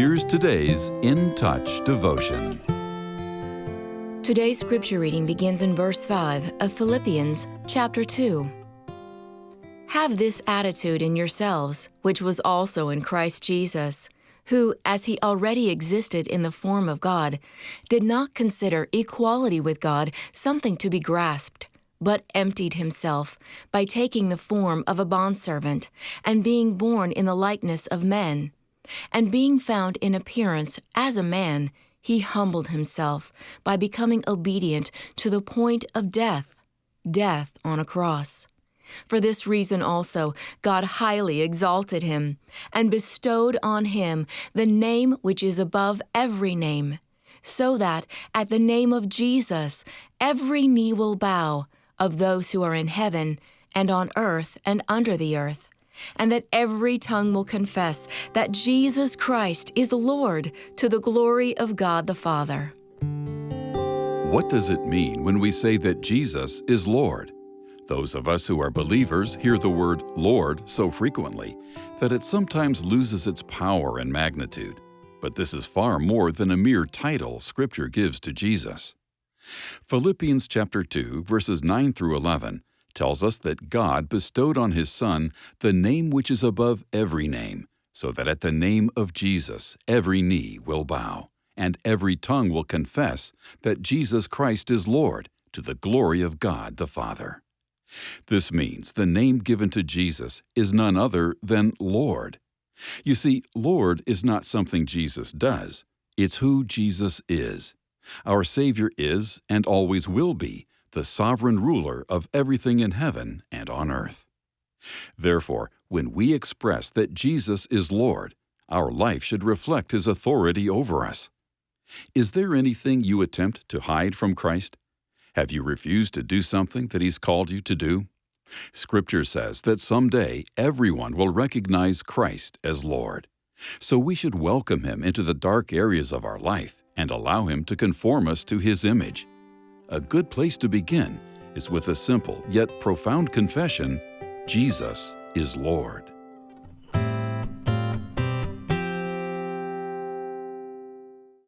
Here's today's In Touch devotion. Today's scripture reading begins in verse 5 of Philippians chapter 2. Have this attitude in yourselves, which was also in Christ Jesus, who, as he already existed in the form of God, did not consider equality with God something to be grasped but emptied himself by taking the form of a bondservant and being born in the likeness of men. And being found in appearance as a man, he humbled himself by becoming obedient to the point of death, death on a cross. For this reason also, God highly exalted him and bestowed on him the name which is above every name, so that at the name of Jesus every knee will bow of those who are in heaven and on earth and under the earth, and that every tongue will confess that Jesus Christ is Lord to the glory of God the Father. What does it mean when we say that Jesus is Lord? Those of us who are believers hear the word Lord so frequently that it sometimes loses its power and magnitude. But this is far more than a mere title Scripture gives to Jesus. Philippians chapter 2 verses 9 through 11 tells us that God bestowed on his son the name which is above every name, so that at the name of Jesus every knee will bow and every tongue will confess that Jesus Christ is Lord to the glory of God the Father. This means the name given to Jesus is none other than Lord. You see, Lord is not something Jesus does, it's who Jesus is. Our Savior is, and always will be, the sovereign ruler of everything in heaven and on earth. Therefore, when we express that Jesus is Lord, our life should reflect His authority over us. Is there anything you attempt to hide from Christ? Have you refused to do something that He's called you to do? Scripture says that someday everyone will recognize Christ as Lord. So we should welcome Him into the dark areas of our life and allow Him to conform us to His image. A good place to begin is with a simple yet profound confession Jesus is Lord.